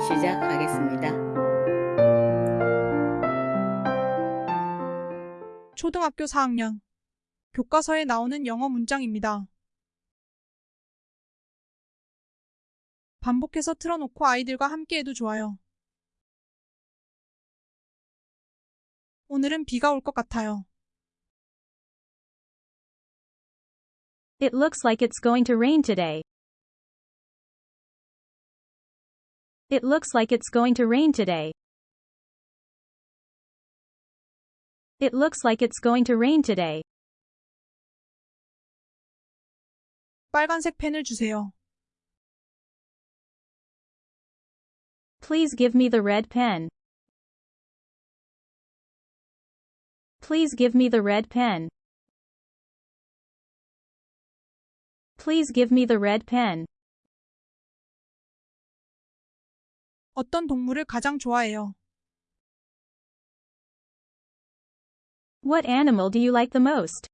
시작하겠습니다. 초등학교 4학년 교과서에 나오는 영어 문장입니다. 반복해서 틀어놓고 아이들과 함께해도 좋아요. 오늘은 비가 올 것 같아요. It looks like it's going to rain today. It looks like it's going to rain today. It looks like it's going to rain today. 빨간색 펜을 주세요. Please give me the red pen. Please give me the red pen. Please give me the red pen. 어떤 동물을 가장 좋아해요? What animal do you like the most?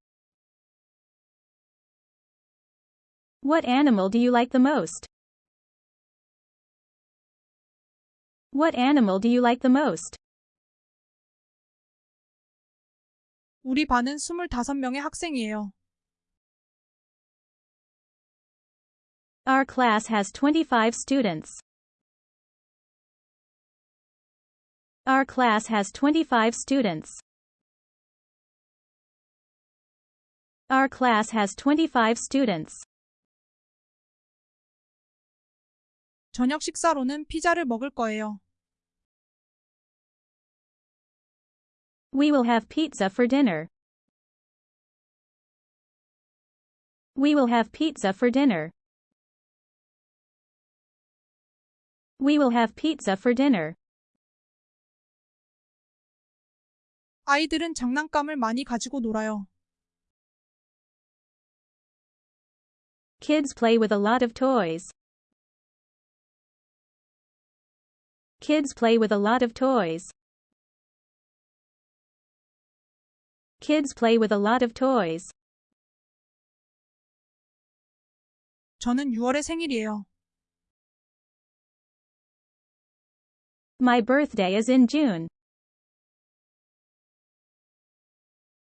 What animal do you like the most? What animal do you like the most? 우리 반은 25명의 학생이에요. Our class has 25 students. Our class has 25 students. Our class has 25 students. 저녁 식사로는 피자를 먹을 거예요. We will have pizza for dinner. We will have pizza for dinner. We will have pizza for dinner. 아이들은 장난감을 많이 가지고 놀아요. Kids play with a lot of toys. Kids play with a lot of toys. Kids play with a lot of toys. 저는 6월에 생일이에요. My birthday is in June.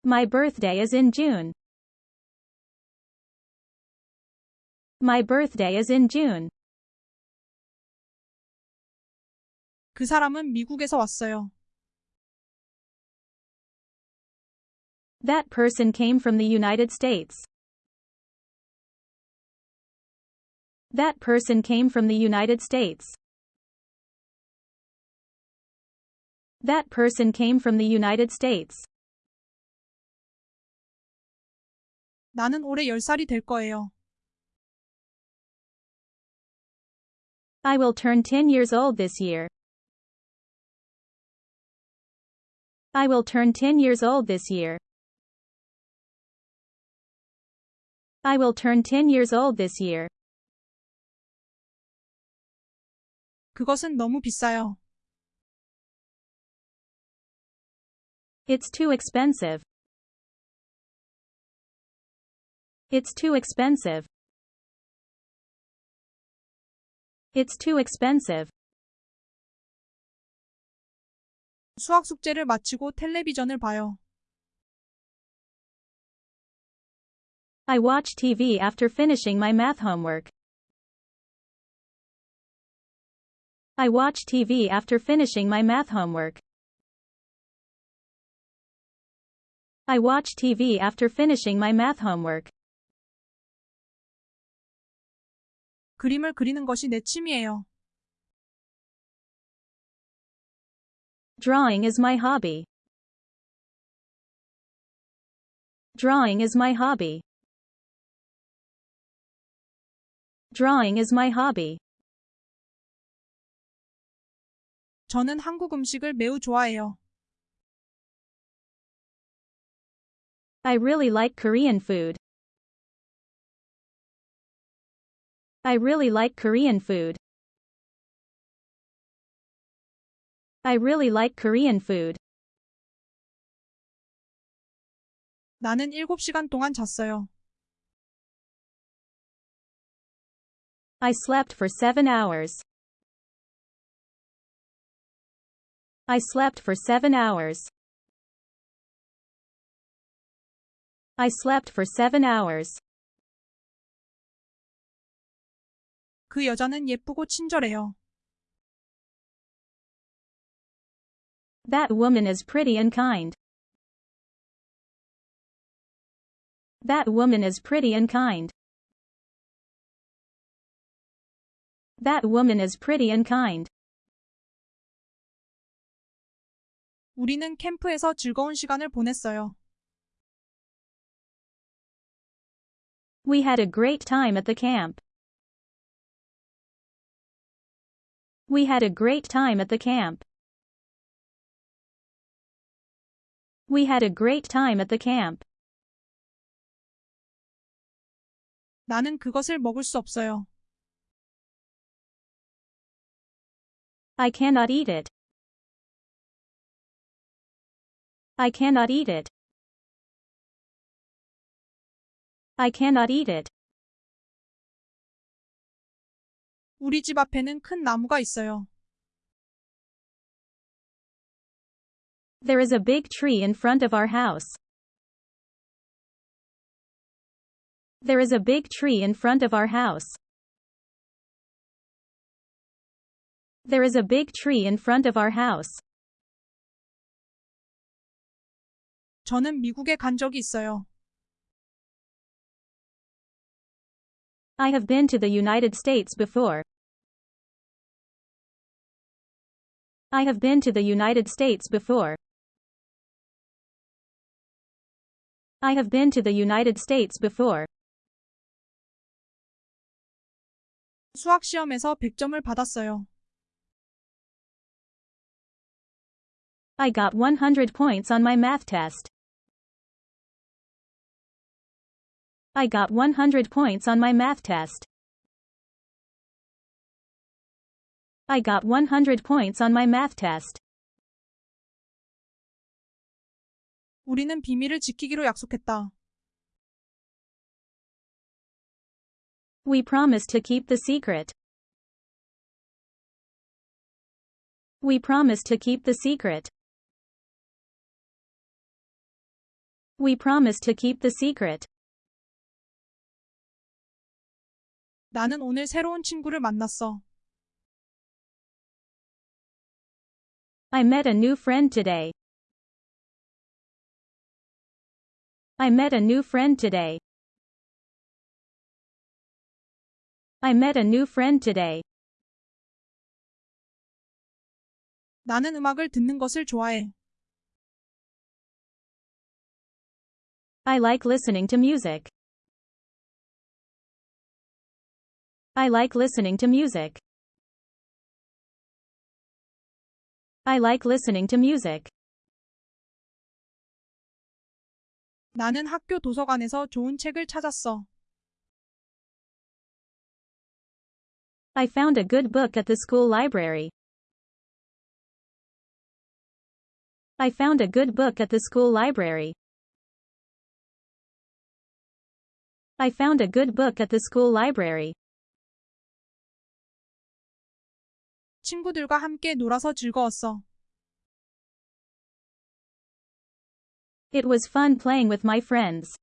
My birthday is in June. My birthday is in June. 그 사람은 미국에서 왔어요. That person came from the United States. That person came from the United States. That person came from the United States. 나는 올해 10살이 될 거예요. I will turn 10 years old this year. I will turn 10 years old this year. I will turn 10 years old this year. 그것은 너무 비싸요. It's too expensive. It's too expensive. It's too expensive. 수학 숙제를 마치고 텔레비전을 봐요. I watch TV after finishing my math homework. I watch TV after finishing my math homework. I watch TV after finishing my math homework. 그림을 그리는 것이 내 취미예요. Drawing is my hobby. Drawing is my hobby. Drawing is my hobby. 저는 한국 음식을 매우 좋아해요. I really like Korean food. I really like Korean food. I really like Korean food. 나는 7시간 동안 잤어요. I slept for seven hours. I slept for seven hours. I slept for seven hours. 그 여자는 예쁘고 친절해요. That woman is pretty and kind. That woman is pretty and kind. That woman is pretty and kind. 우리는 캠프에서 즐거운 시간을 보냈어요. We had a great time at the camp. We had a great time at the camp. We had a great time at the camp. 나는 그것을 먹을 수 없어요. I cannot eat it. I cannot eat it. I cannot eat it. 우리 집 앞에는 큰 나무가 있어요. There is a big tree in front of our house. There is a big tree in front of our house. There is a big tree in front of our house. 저는 미국에 간 적이 있어요. I have been to the United States before. I have been to the United States before. I have been to the United States before. 수학 시험에서 100점을 받았어요. I got 100 points on my math test. I got 100 points on my math test. I got 100 points on my math test. 우리는 비밀을 지키기로 약속했다. We promised to keep the secret. We promised to keep the secret. We promised to keep the secret. 나는 오늘 새로운 친구를 만났어. I met a new friend today. I met a new friend today. I met a new friend today. 나는 음악을 듣는 것을 좋아해. I like listening to music. I like listening to music. I like listening to music. 나는 학교 도서관에서 좋은 책을 찾았어. I found a good book at the school library. I found a good book at the school library. I found a good book at the school library. 친구들과 함께 놀아서 즐거웠어. It was fun playing with my friends.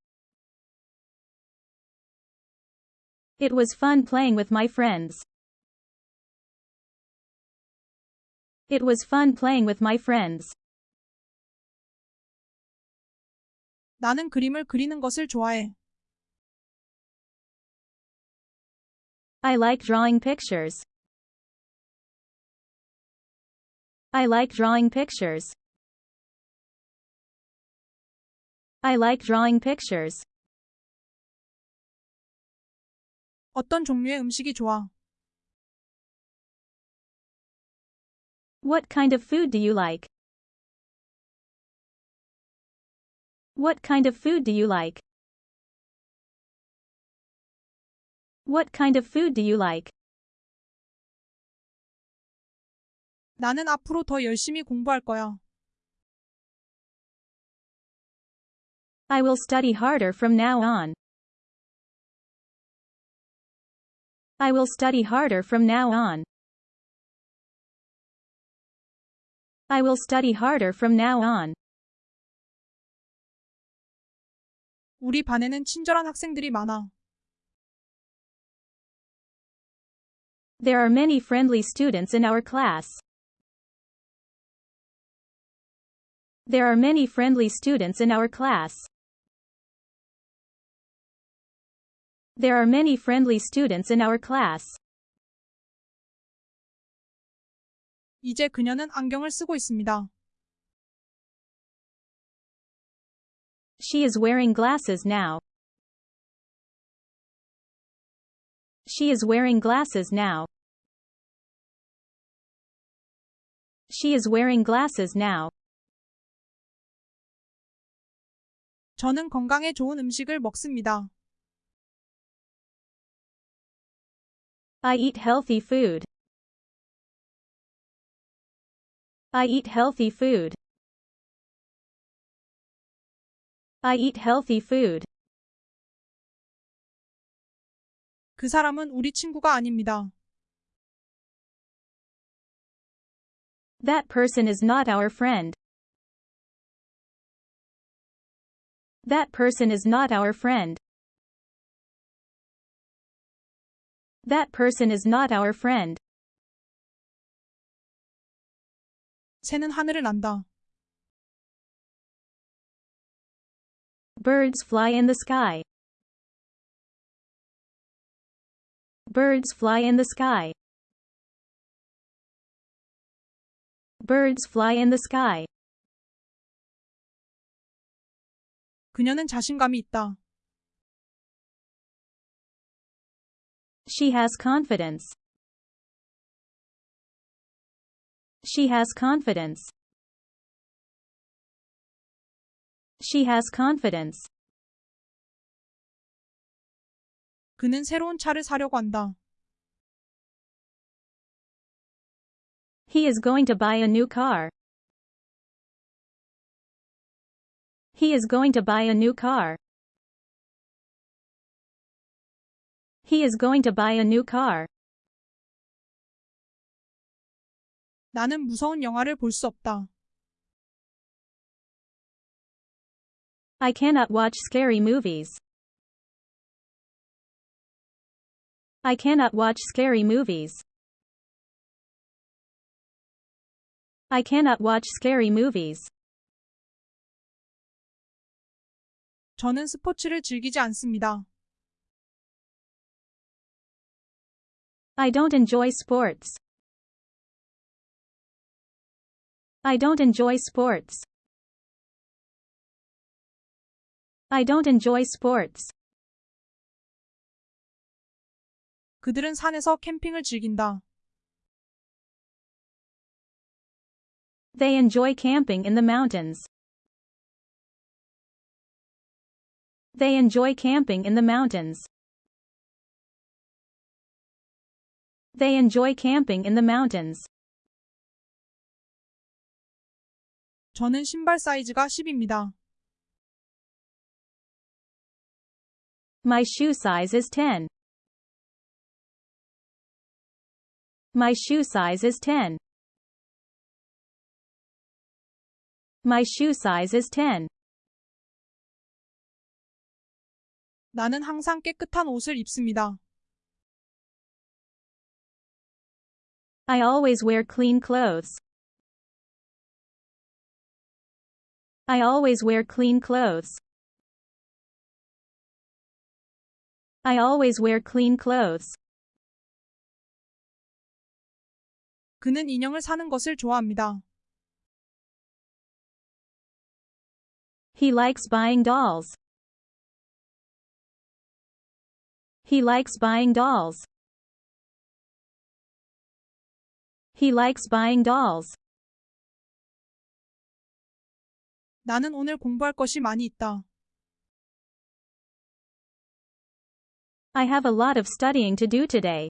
It was fun playing with my friends. It was fun playing with my friends. 나는 그림을 그리는 것을 좋아해. I like drawing pictures. I like drawing pictures. I like drawing pictures. 어떤 종류의 음식이 좋아? What kind of food do you like? What kind of food do you like? What kind of food do you like? 나는 앞으로 더 열심히 공부할 거야. I will study harder from now on. I will study harder from now on. I will study harder from now on. 우리 반에는 친절한 학생들이 많아. There are many friendly students in our class. There are many friendly students in our class. There are many friendly students in our class. 이제 그녀는 안경을 쓰고 있습니다. She is wearing glasses now. She is wearing glasses now. She is wearing glasses now. 저는 건강에 좋은 음식을 먹습니다. I eat healthy food. I eat healthy food. I eat healthy food. 그 사람은 우리 친구가 아닙니다. That person is not our friend. That person is not our friend. That person is not our friend. 새는 하늘을 난다. Birds fly in the sky. Birds fly in the sky. Birds fly in the sky. 그녀는 자신감이 있다. She has confidence. She has confidence. She has confidence. 그는 새로운 차를 사려고 한다. He is going to buy a new car. He is going to buy a new car. He is going to buy a new car. 나는 무서운 영화를 볼 수 없다. I cannot watch scary movies. I cannot watch scary movies. I cannot watch scary movies. 저는 스포츠를 즐기지 않습니다. I don't enjoy sports. I don't enjoy sports. I don't enjoy sports. 그들은 산에서 캠핑을 즐긴다. They enjoy camping in the mountains. They enjoy camping in the mountains. They enjoy camping in the mountains. 저는 신발 사이즈가 10입니다. My shoe size is 10. My shoe size is 10. My shoe size is 10. 나는 항상 깨끗한 옷을 입습니다. I always wear clean clothes. I always wear clean clothes. I always wear clean clothes. 그는 인형을 사는 것을 좋아합니다. He likes buying dolls. He likes buying dolls. He likes buying dolls. 나는 오늘 공부할 것이 많이 있다. I have a lot of studying to do today.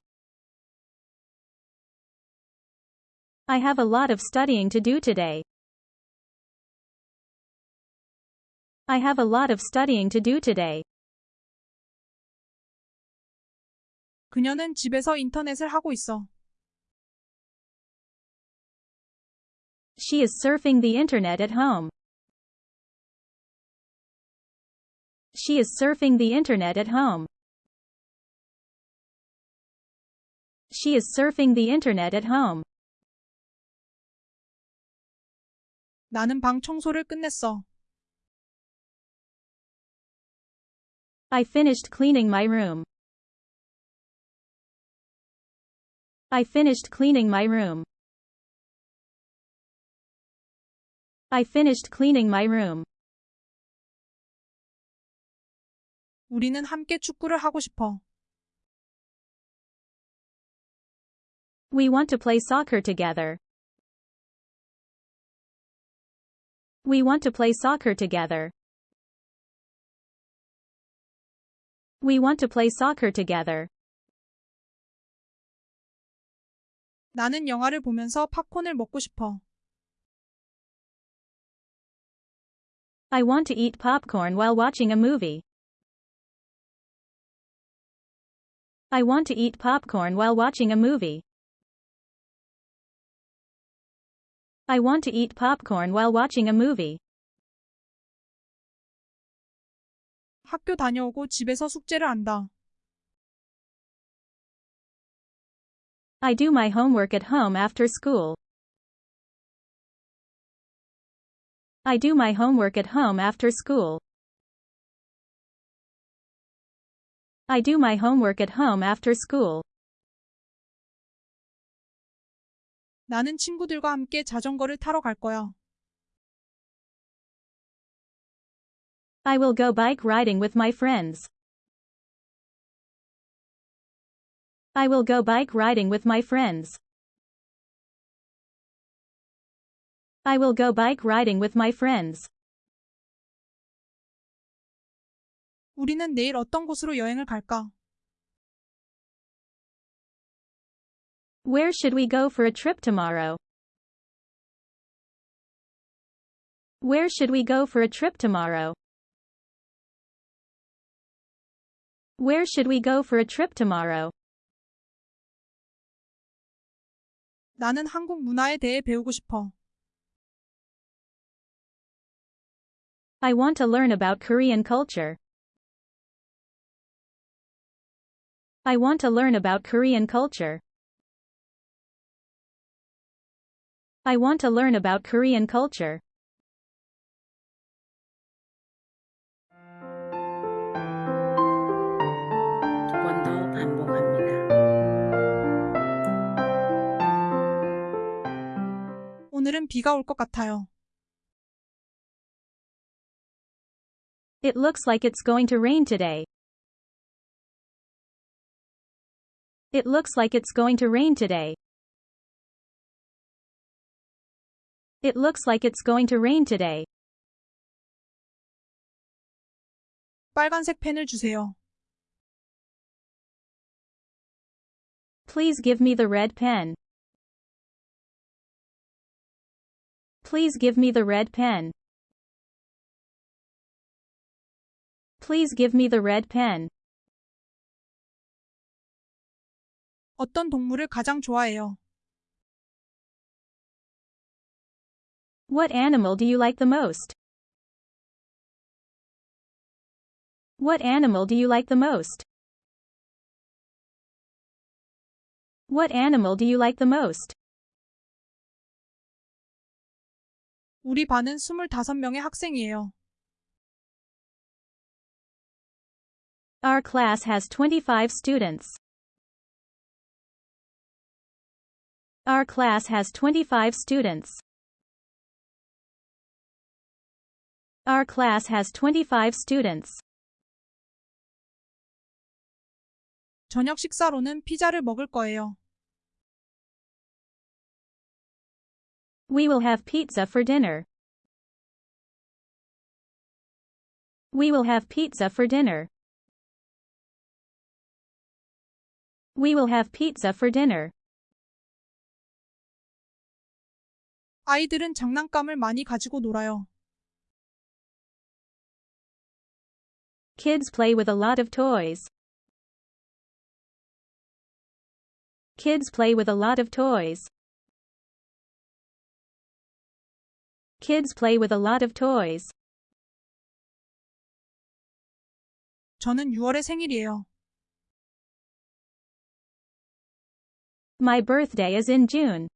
I have a lot of studying to do today. I have a lot of studying to do today. 그녀는 집에서 인터넷을 하고 있어. She is surfing the internet at home. She is surfing the internet at home. She is surfing the internet at home. 나는 방 청소를 끝냈어. I finished cleaning my room. I finished cleaning my room. I finished cleaning my room. 우리는 함께 축구를 하고 싶어. We want to play soccer together. We want to play soccer together. We want to play soccer together. 나는 영화를 보면서 팝콘을 먹고 싶어. I want to eat popcorn while watching a movie. I want to eat popcorn while watching a movie. I want to eat popcorn while watching a movie. 학교 다녀오고 집에서 숙제를 한다. I do my homework at home after school. I do my homework at home after school. I do my homework at home after school. 나는 친구들과 함께 자전거를 타러 갈 거야. I will go bike riding with my friends. I will go bike riding with my friends. I will go bike riding with my friends. 우리는 내일 어떤 곳으로 여행을 갈까? Where should we go for a trip tomorrow? Where should we go for a trip tomorrow? Where should we go for a trip tomorrow? 나는 한국 문화에 대해 배우고 싶어. I want to learn about Korean culture. I want to learn about Korean culture. I want to learn about Korean culture. 오늘은 비가 올 것 같아요. It looks like it's going to rain today. It looks like it's going to rain today. It looks like it's going to rain today. 빨간색 펜을 주세요. Please give me the red pen. Please give me the red pen. Please give me the red pen. 어떤 동물을 가장 좋아해요? What animal do you like the most? What animal do you like the most? What animal do you like the most? 우리 반은 25명의 학생이에요. Our class has 25 students. Our class has 25 students. Our class has 25 students. 저녁 식사로는 피자를 먹을 거예요. We will have pizza for dinner. We will have pizza for dinner. We will have pizza for dinner. 아이들은 장난감을 많이 가지고 놀아요. Kids play with a lot of toys. Kids play with a lot of toys. Kids play with a lot of toys. 저는 6월에 생일이에요. My birthday is in June.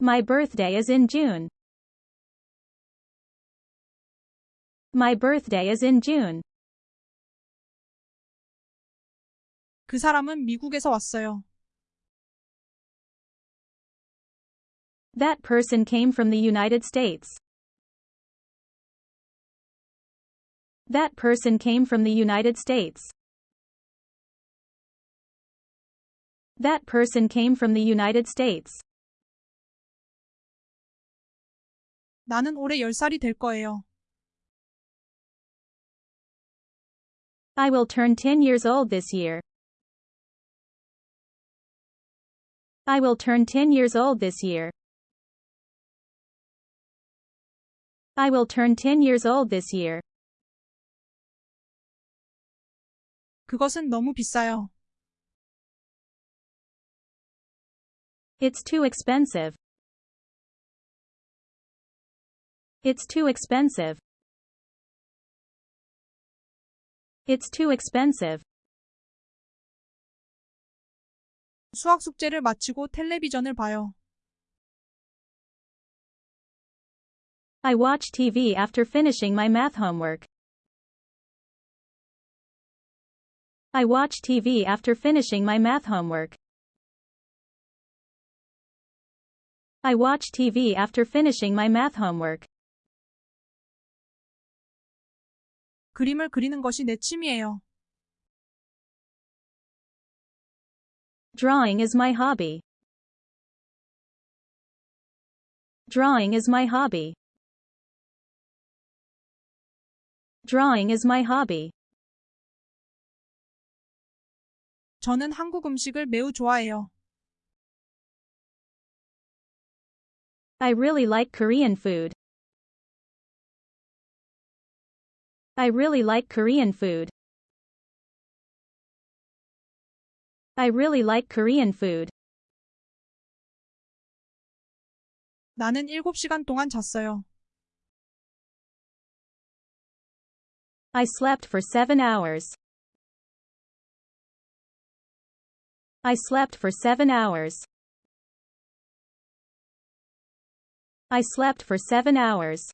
My birthday is in June. My birthday is in June. 그 사람은 미국에서 왔어요. That person came from the United States. That person came from the United States. That person came from the United States. 나는 올해 10살이 될 거예요. I will turn 10 years old this year. I will turn 10 years old this year. I will turn 10 years old this year. 그것은 너무 비싸요. It's too expensive. It's too expensive. It's too expensive. 수학 숙제를 마치고 텔레비전을 봐요. I watch TV after finishing my math homework. I watch TV after finishing my math homework. I watch TV after finishing my math homework. 그림을 그리는 것이 내 취미예요. Drawing is my hobby. Drawing is my hobby. Drawing is my hobby. 저는 한국 음식을 매우 좋아해요. I really like Korean food. I really like Korean food. I really like Korean food. 나는 7시간 동안 잤어요. I slept for seven hours. I slept for seven hours. I slept for seven hours.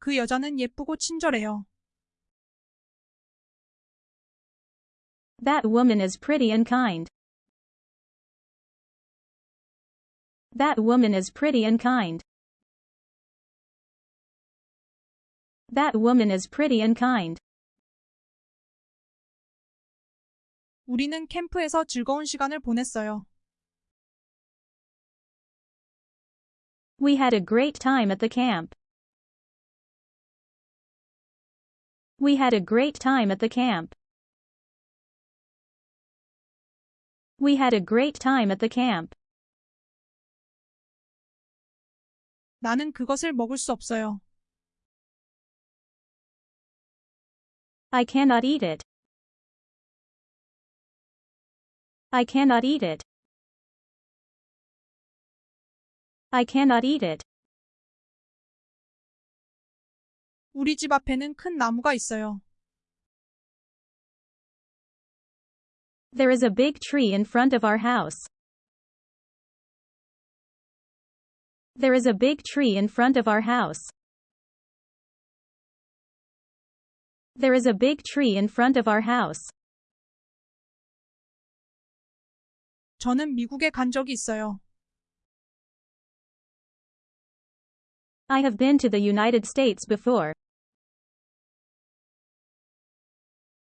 그 여자는 예쁘고 친절해요. That woman is pretty and kind. That woman is pretty and kind. That woman is pretty and kind. 우리는 캠프에서 즐거운 시간을 보냈어요. We had a great time at the camp. We had a great time at the camp. We had a great time at the camp. 나는 그것을 먹을 수 없어요. I cannot eat it. I cannot eat it. I cannot eat it. 우리 집 앞에는 큰 나무가 있어요. There is a big tree in front of our house. There is a big tree in front of our house. There is a big tree in front of our house. 저는 미국에 간 적이 있어요. I have been to the United States before.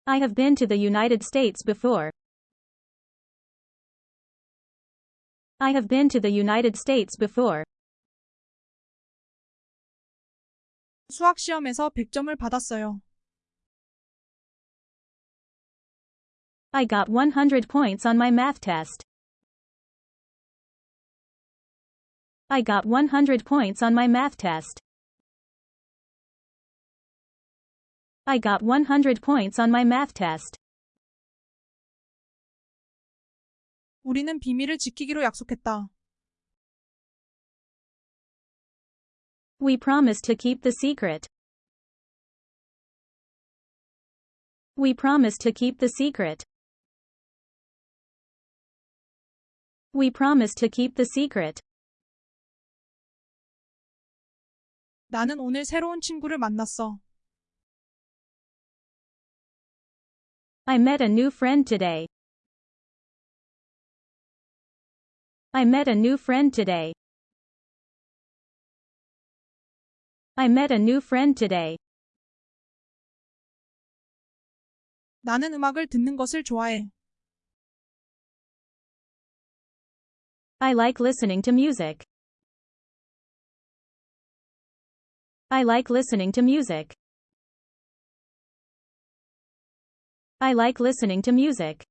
I have been to the United States before. I have been to the United States before. 수학 시험에서 100점을 받았어요. I got 100 points on my math test. I got 100 points on my math test. I got 100 points on my math test. 우리는 비밀을 지키기로 약속했다. We promised to keep the secret. We promised to keep the secret. We promised to keep the secret. 나는 오늘 새로운 친구를 만났어. I met a new friend today. I met a new friend today. I met a new friend today. 나는 음악을 듣는 것을 좋아해. I like listening to music. I like listening to music. I like listening to music.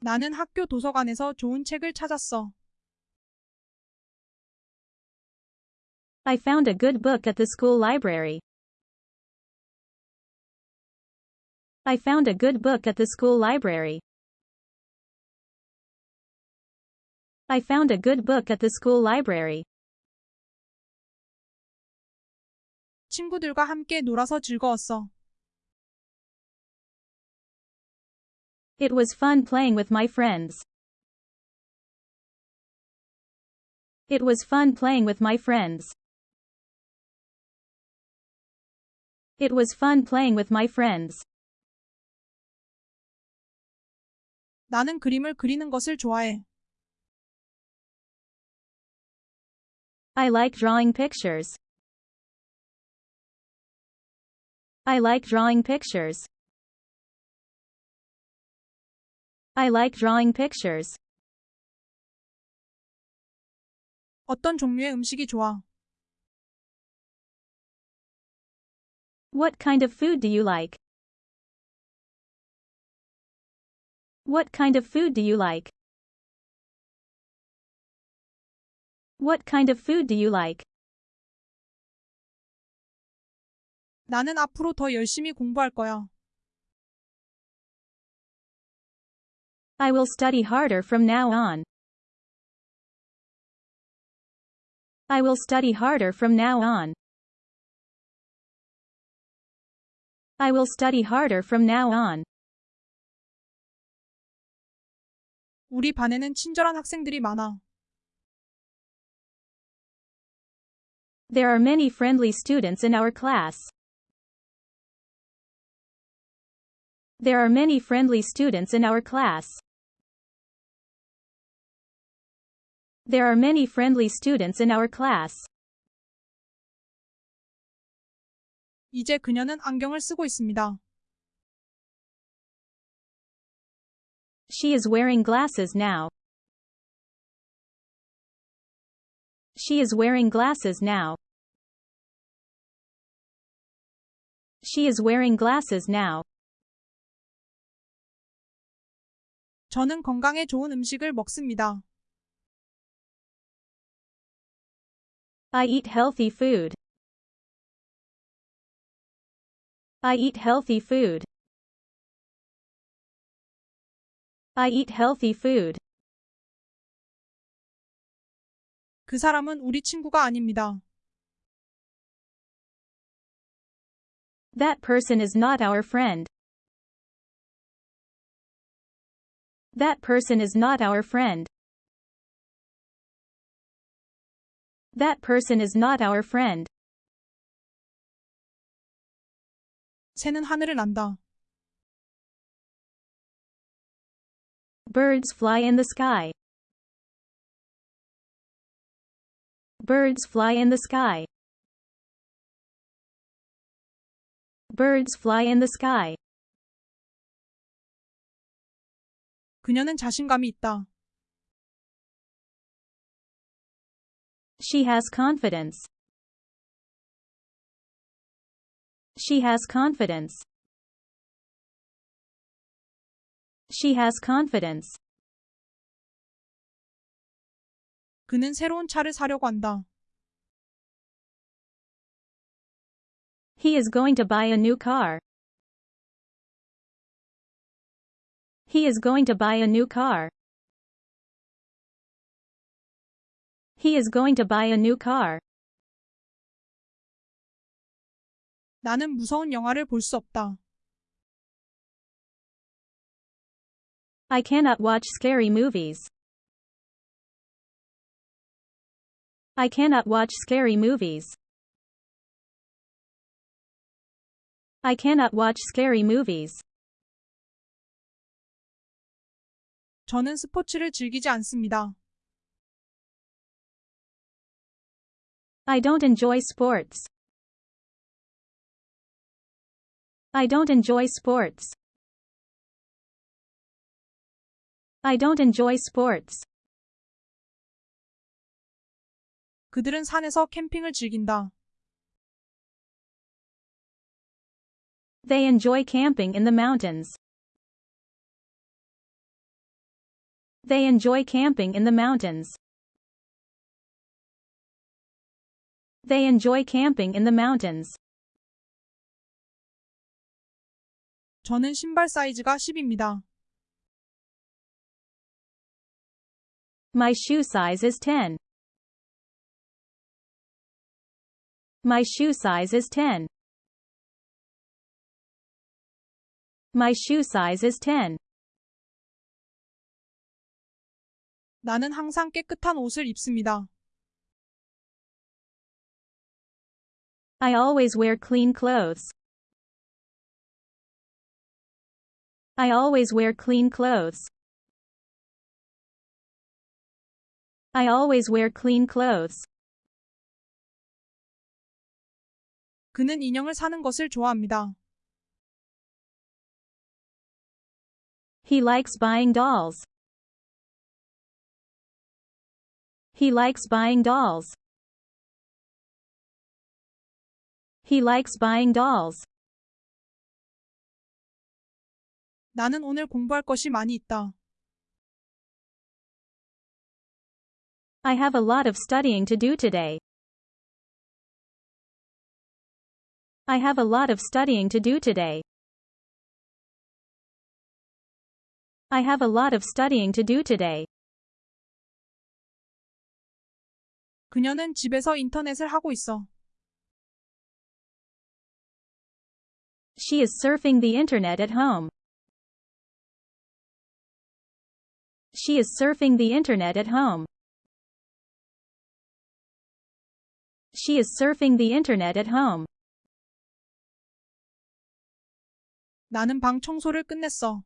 나는 학교 도서관에서 좋은 책을 찾았어. I found a good book at the school library. I found a good book at the school library. I found a good book at the school library. 친구들과 함께 놀아서 즐거웠어. It was fun playing with my friends. It was fun playing with my friends. It was fun playing with my friends. 나는 그림을 그리는 것을 좋아해. I like drawing pictures. I like drawing pictures. I like drawing pictures. 어떤 종류의 음식이 좋아? What kind of food do you like? What kind of food do you like? What kind of food do you like? 나는 앞으로 더 열심히 공부할 거야. I will study harder from now on. I will study harder from now on. I will study harder from now on. 우리 반에는 친절한 학생들이 많아. There are many friendly students in our class. There are many friendly students in our class. There are many friendly students in our class. 이제 그녀는 안경을 쓰고 있습니다. She is wearing glasses now. She is wearing glasses now. She is wearing glasses now. 저는 건강에 좋은 음식을 먹습니다. I eat healthy food. I eat healthy food. I eat healthy food. 그 사람은 우리 친구가 아닙니다. That person is not our friend. That person is not our friend. That person is not our friend. 새는 하늘을 난다. Birds fly in the sky. Birds fly in the sky. Birds fly in the sky. 그녀는 자신감이 있다. She has confidence. She has confidence. She has confidence. 그는 새로운 차를 사려고 한다. He is going to buy a new car. He is going to buy a new car. He is going to buy a new car. 나는 무서운 영화를 볼 수 없다. I cannot watch scary movies. I cannot watch scary movies. I cannot watch scary movies. 저는 스포츠를 즐기지 않습니다. I don't enjoy sports. I don't enjoy sports. I don't enjoy sports. 그들은 산에서 캠핑을 즐긴다. They enjoy camping in the mountains. They enjoy camping in the mountains. They enjoy camping in the mountains. 저는 신발 사이즈가 10입니다. My shoe size is 10. My shoe size is 10. My shoe size is 10. 나는 항상 깨끗한 옷을 입습니다. I always wear clean clothes. I always wear clean clothes. I always wear clean clothes. 그는 인형을 사는 것을 좋아합니다. He likes buying dolls. He likes buying dolls. He likes buying dolls. 나는 오늘 공부할 것이 많이 있다. I have a lot of studying to do today. I have a lot of studying to do today. I have a lot of studying to do today. 그녀는 집에서 인터넷을 하고 있어. She is surfing the internet at home. She is surfing the internet at home. She is surfing the internet at home. 나는 방 청소를 끝냈어.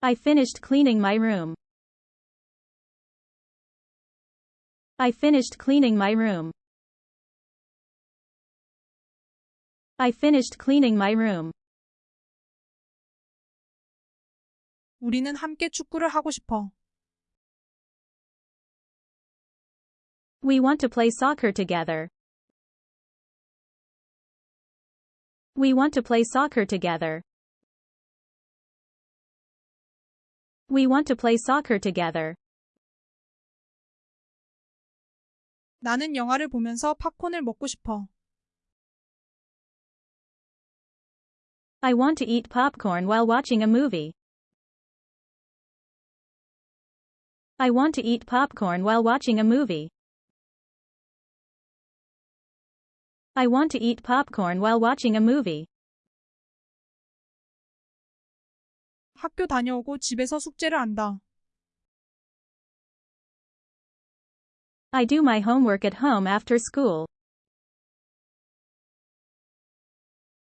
I finished cleaning my room. I finished cleaning my room. I finished cleaning my room. 우리는 함께 축구를 하고 싶어. We want to play soccer together. We want to play soccer together. We want to play soccer together. 나는 영화를 보면서 팝콘을 먹고 싶어. I want to eat popcorn while watching a movie. I want to eat popcorn while watching a movie. I want to eat popcorn while watching a movie. 학교 다녀오고 집에서 숙제를 한다. I do my homework at home after school.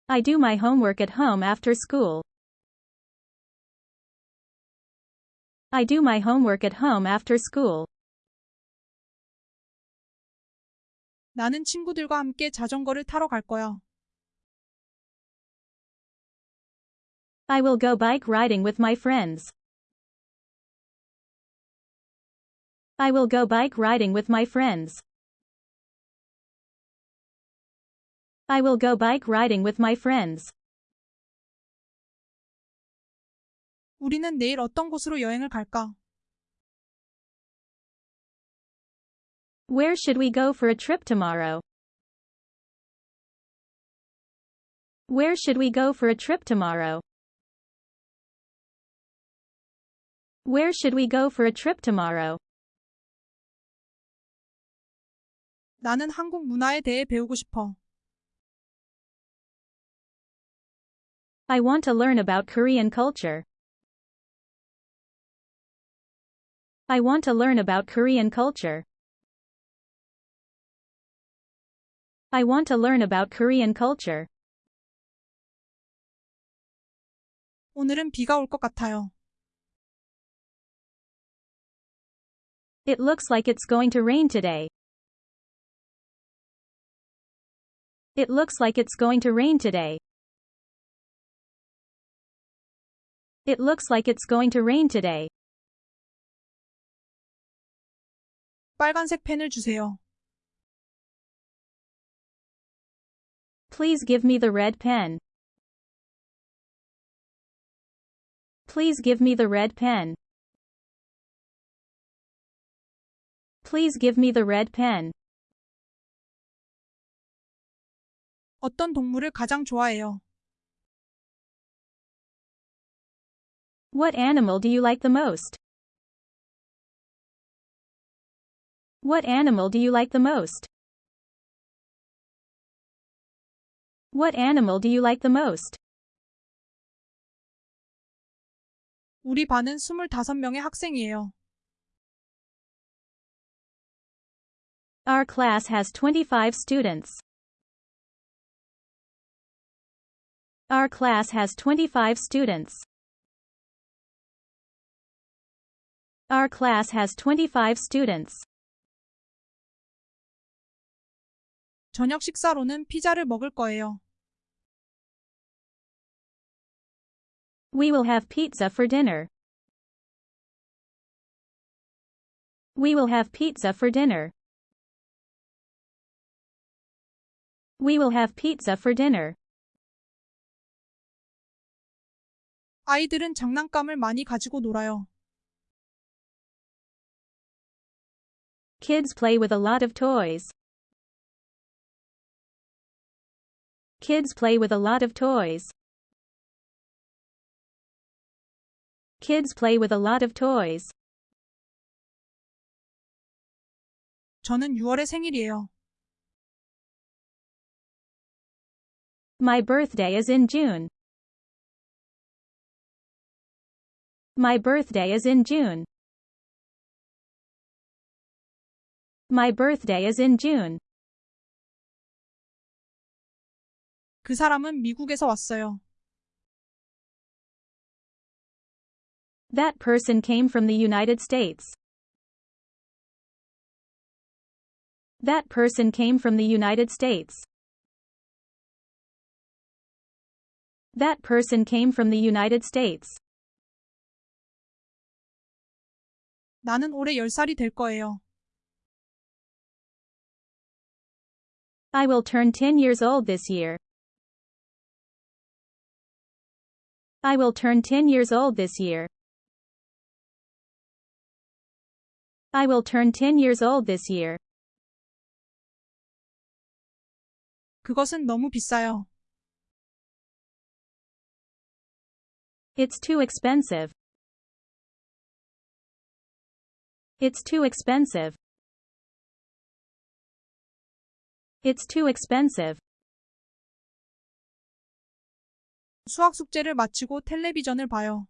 I do my homework at home after school. I do my homework at home after school. 나는 친구들과 함께 자전거를 타러 갈 거야. I will go bike riding with my friends. I will go bike riding with my friends. I will go bike riding with my friends. 우리는 내일 어떤 곳으로 여행을 갈까? Where should we go for a trip tomorrow? Where should we go for a trip tomorrow? Where should we go for a trip tomorrow? 나는 한국 문화에 대해 배우고 싶어. I want to learn about Korean culture. I want to learn about Korean culture. I want to learn about Korean culture. 오늘은 비가 올 것 같아요. It looks like it's going to rain today. It looks like it's going to rain today. It looks like it's going to rain today. 빨간색 펜을 주세요. Please give me the red pen. Please give me the red pen. Please give me the red pen. 어떤 동물을 가장 좋아해요? What animal do you like the most? What animal do you like the most? What animal do you like the most? 우리 반은 25명의 학생이에요. Our class has 25 students. Our class has 25 students. Our class has 25 students. 저녁 식사로는 피자를 먹을 거예요. We will have pizza for dinner. We will have pizza for dinner. We will have pizza for dinner. 아이들은 장난감을 많이 가지고 놀아요. Kids play with a lot of toys. Kids play with a lot of toys. Kids play with a lot of toys. 저는 6월에 생일이에요. My birthday is in June. My birthday is in June. My birthday is in June. 그 사람은 미국에서 왔어요. That person came from the United States. That person came from the United States. That person came from the United States. 나는 올해 10살이 될 거예요. I will turn 10 years old this year. I will turn 10 years old this year. I will turn 10 years old this year. 그것은 너무 비싸요. It's too expensive. It's too expensive. It's too expensive. 수학 숙제를 마치고 텔레비전을 봐요.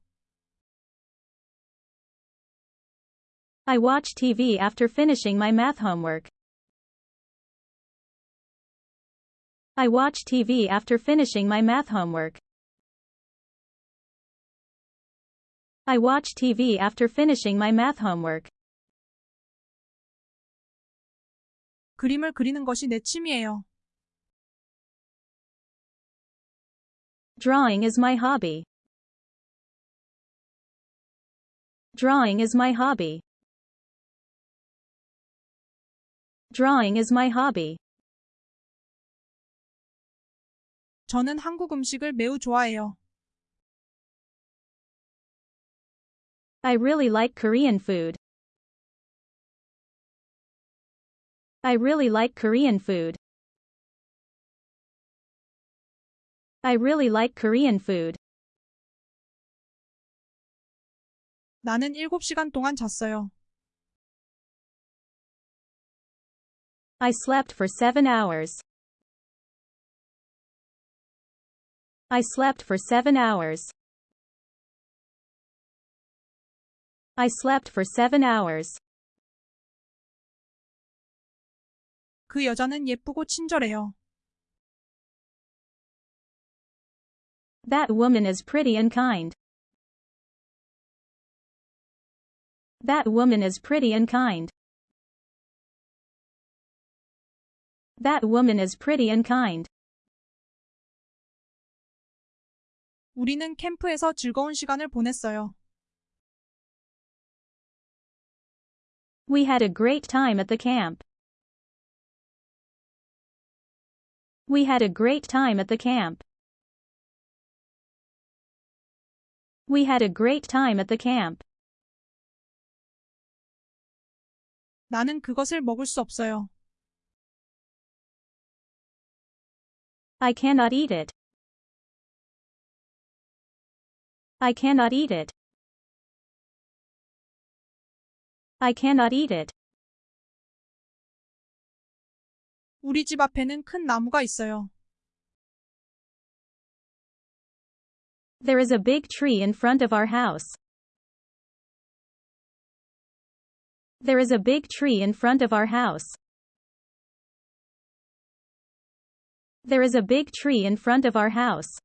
I watch TV after finishing my math homework. I watch TV after finishing my math homework. I watch TV after finishing my math homework. 그림을 그리는 것이 내 취미예요. Drawing is my hobby. Drawing is my hobby. Drawing is my hobby. 저는 한국 음식을 매우 좋아해요. I really like Korean food. I really like Korean food. I really like Korean food. 나는 7시간 동안 잤어요. I slept for seven hours. I slept for seven hours. I slept for seven hours. 그 여자는 예쁘고 친절해요. That woman is pretty and kind. That woman is pretty and kind. That woman is pretty and kind. 우리는 캠프에서 즐거운 시간을 보냈어요. We had a great time at the camp. We had a great time at the camp. We had a great time at the camp. 나는 그것을 먹을 수 없어요. I cannot eat it. I cannot eat it. I cannot eat it. 우리 집 앞에는 큰 나무가 있어요. There is a big tree in front of our house. There is a big tree in front of our house. There is a big tree in front of our house.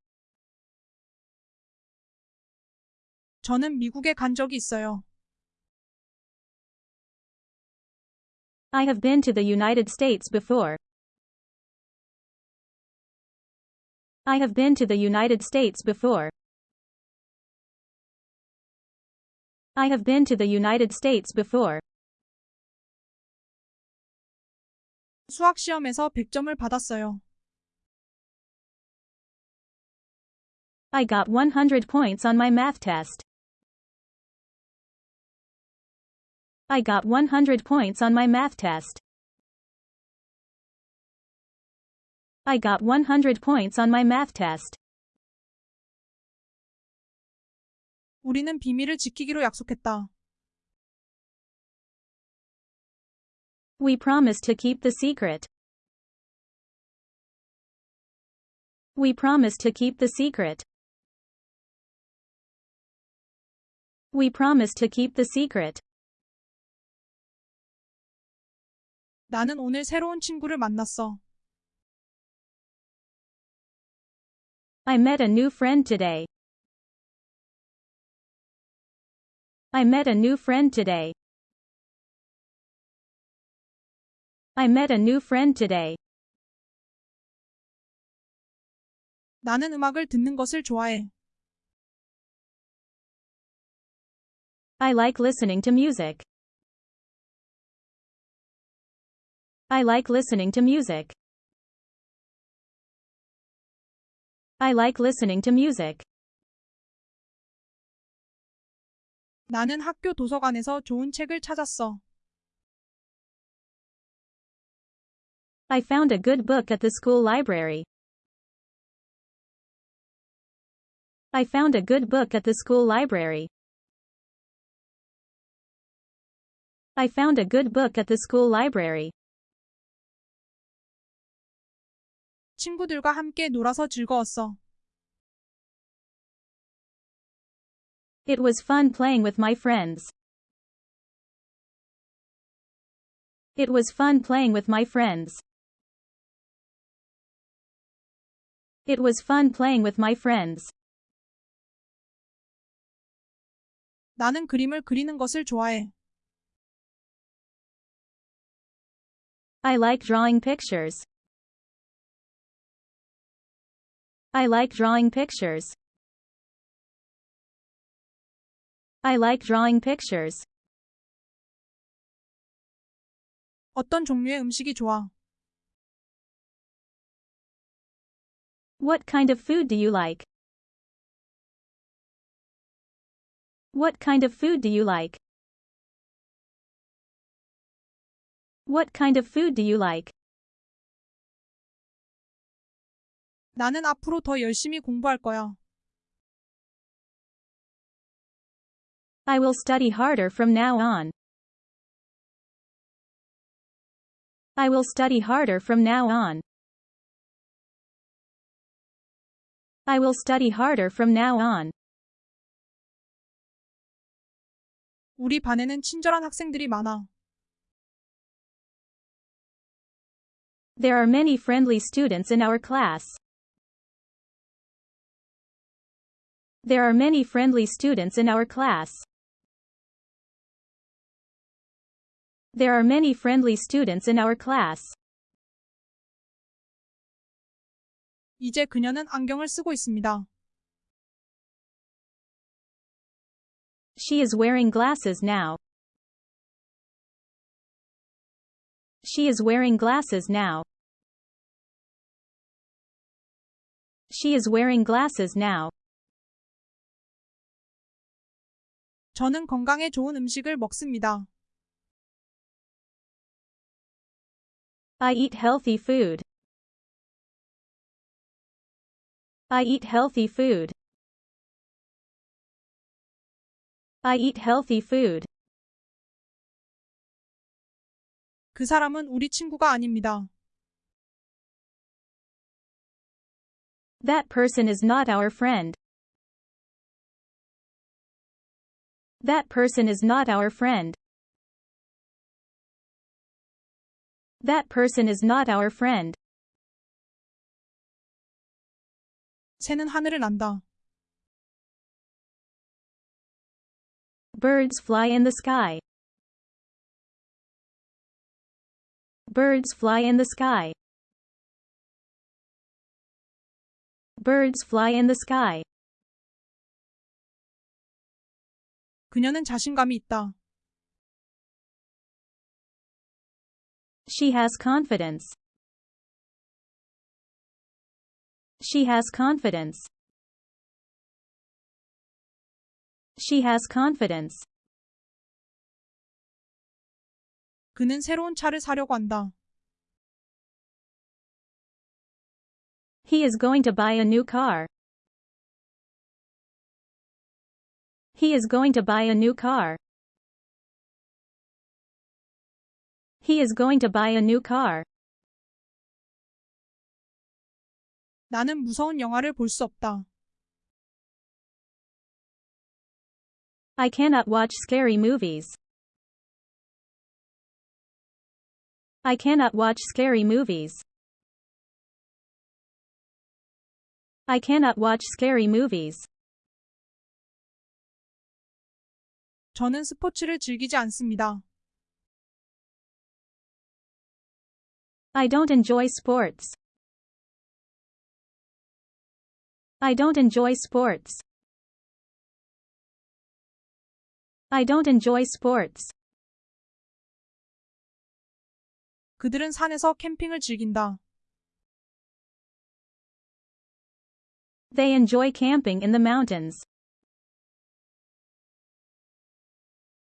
저는 미국에 간 적이 있어요. I have been to the United States before. I have been to the United States before. I have been to the United States before. 수학 시험에서 100점을 받았어요. I got 100 points on my math test. I got 100 points on my math test. I got 100 points on my math test. 우리는 비밀을 지키기로 약속했다. We promised to keep the secret. We promised to keep the secret. We promised to keep the secret. 나는 오늘 새로운 친구를 만났어. I met a new friend today. I met a new friend today. I met a new friend today. 나는 음악을 듣는 것을 좋아해. I like listening to music. I like listening to music. I like listening to music. 나는 학교 도서관에서 좋은 책을 찾았어. I found a good book at the school library. I found a good book at the school library. I found a good book at the school library. 친구들과 함께 놀아서 즐거웠어. It was fun playing with my friends. It was fun playing with my friends. It was fun playing with my friends. 나는 그림을 그리는 것을 좋아해. I like drawing pictures. I like drawing pictures. I like drawing pictures. 어떤 종류의 음식이 좋아? What kind of food do you like? What kind of food do you like? What kind of food do you like? 나는 앞으로 더 열심히 공부할 거야. I will study harder from now on. I will study harder from now on. I will study harder from now on. 우리 반에는 친절한 학생들이 많아. There are many friendly students in our class. There are many friendly students in our class. There are many friendly students in our class. 이제 그녀는 안경을 쓰고 있습니다. She is wearing glasses now. She is wearing glasses now. She is wearing glasses now. 저는 건강에 좋은 음식을 먹습니다. I eat healthy food. I eat healthy food. I eat healthy food. 그 사람은 우리 친구가 아닙니다. That person is not our friend. That person is not our friend. That person is not our friend. 새는 하늘을 난다. Birds fly in the sky. Birds fly in the sky. Birds fly in the sky. 그녀는 자신감이 있다. She has confidence. She has confidence. She has confidence. 그는 새로운 차를 사려고 한다. He is going to buy a new car. He is going to buy a new car. He is going to buy a new car. 나는 무서운 영화를 볼 수 없다. I cannot watch scary movies. I cannot watch scary movies. I cannot watch scary movies. 저는 스포츠를 즐기지 않습니다. I don't enjoy sports. I don't enjoy sports. I don't enjoy sports. 그들은 산에서 캠핑을 즐긴다. They enjoy camping in the mountains.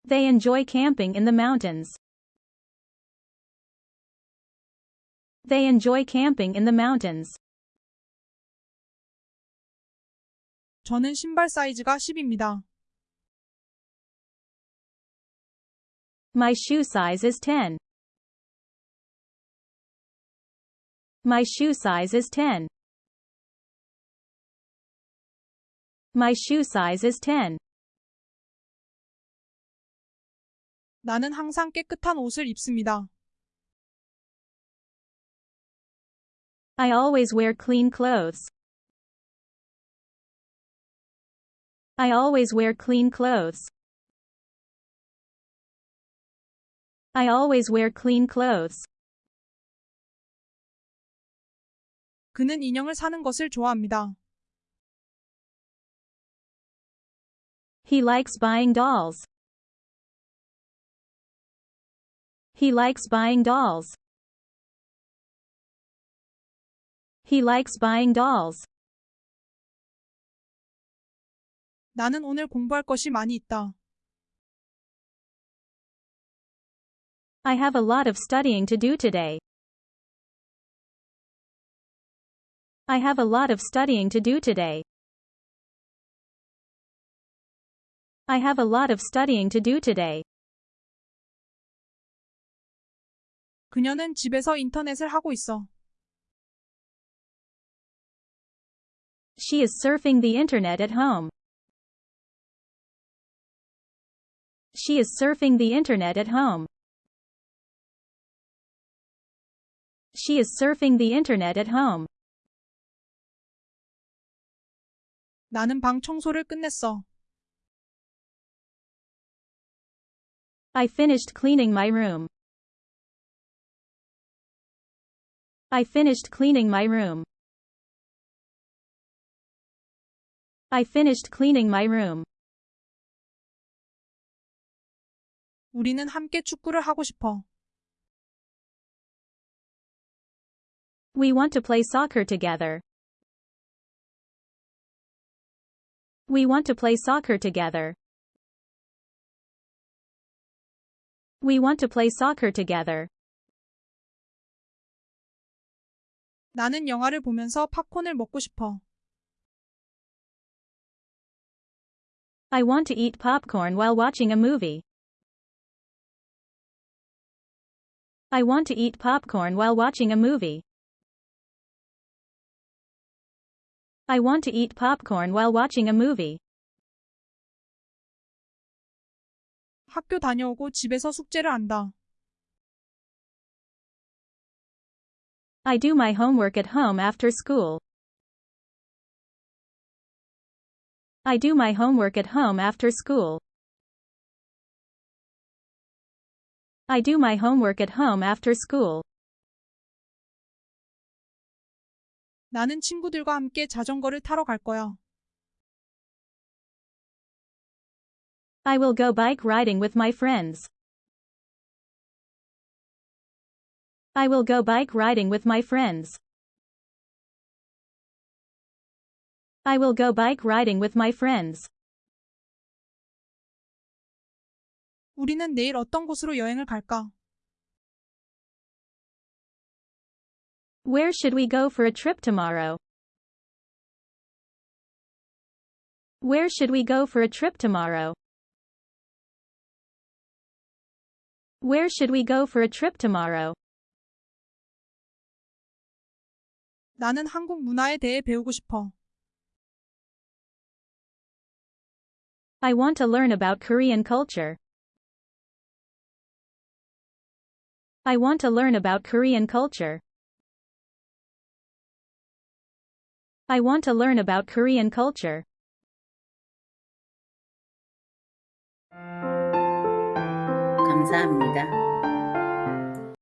They enjoy camping in the mountains. They enjoy camping in the mountains. 저는 신발 사이즈가 10입니다. My shoe size is 10. My shoe size is 10. My shoe size is 10. 나는 항상 깨끗한 옷을 입습니다. I always wear clean clothes. I always wear clean clothes. I always wear clean clothes. 그는 인형을 사는 것을 좋아합니다. He likes buying dolls. He likes buying dolls. He likes buying dolls. 나는 오늘 공부할 것이 많이 있다. I have a lot of studying to do today. I have a lot of studying to do today. I have a lot of studying to do today. 그녀는 집에서 인터넷을 하고 있어. She is surfing the internet at home. She is surfing the internet at home. She is surfing the internet at home. 나는 방 청소를 끝냈어. I finished cleaning my room. I finished cleaning my room. I finished cleaning my room. 우리는 함께 축구를 하고 싶어. We want to play soccer together. We want to play soccer together. We want to play soccer together. 나는 영화를 보면서 팝콘을 먹고 싶어. I want to eat popcorn while watching a movie. I want to eat popcorn while watching a movie. I want to eat popcorn while watching a movie. 학교 다녀오고 집에서 숙제를 한다. I do my homework at home after school. I do my homework at home after school. I do my homework at home after school. 나는 친구들과 함께 자전거를 타러 갈 거야. I will go bike riding with my friends. I will go bike riding with my friends. I will go bike riding with my friends. 우리는 내일 어떤 곳으로 여행을 갈까? Where should we go for a trip tomorrow? Where should we go for a trip tomorrow? Where should we go for a trip tomorrow? 나는 한국 문화에 대해 배우고 싶어. I want to learn about Korean culture. I want to learn about Korean culture. I want to learn about Korean culture. 감사합니다.